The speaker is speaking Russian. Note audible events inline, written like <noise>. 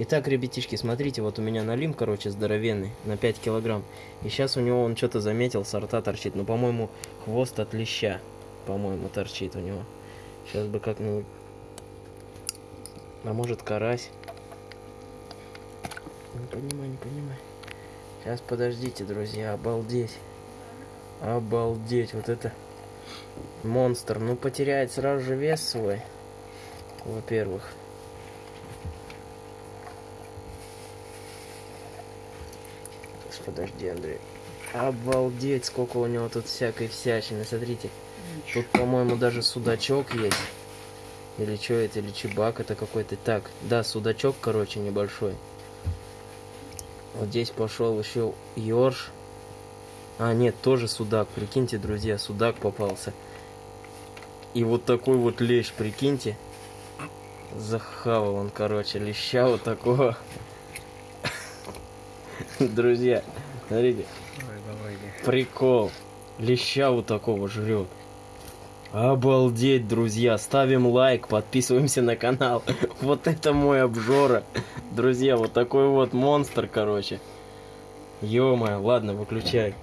Итак, ребятишки, смотрите, вот у меня налим, короче, здоровенный, на 5 килограмм. И сейчас у него он что-то заметил, сорта торчит. Ну, по-моему, хвост от леща, по-моему, торчит у него. Сейчас бы как-нибудь... А может, карась? Не понимаю, не понимаю. Сейчас, подождите, друзья, обалдеть. Обалдеть, вот это... Монстр. Ну, потеряет сразу же вес свой. Во-первых. Подожди, Андрей. Обалдеть, сколько у него тут всякой всячины. Смотрите, тут, по-моему, даже судачок есть. Или что это, или чебак это какой-то. Так, да, судачок, короче, небольшой. Вот здесь пошел еще ёрш. А, нет, тоже судак. Прикиньте, друзья, судак попался. И вот такой вот лещ, прикиньте. Захавал он, короче, леща вот такого. <laughs> Друзья, смотрите, Давай, давай, прикол. Леща вот такого жрет. Обалдеть, друзья. Ставим лайк, подписываемся на канал. <laughs> Вот это мой обжора. Друзья, вот такой вот монстр, короче. ё ладно, выключай.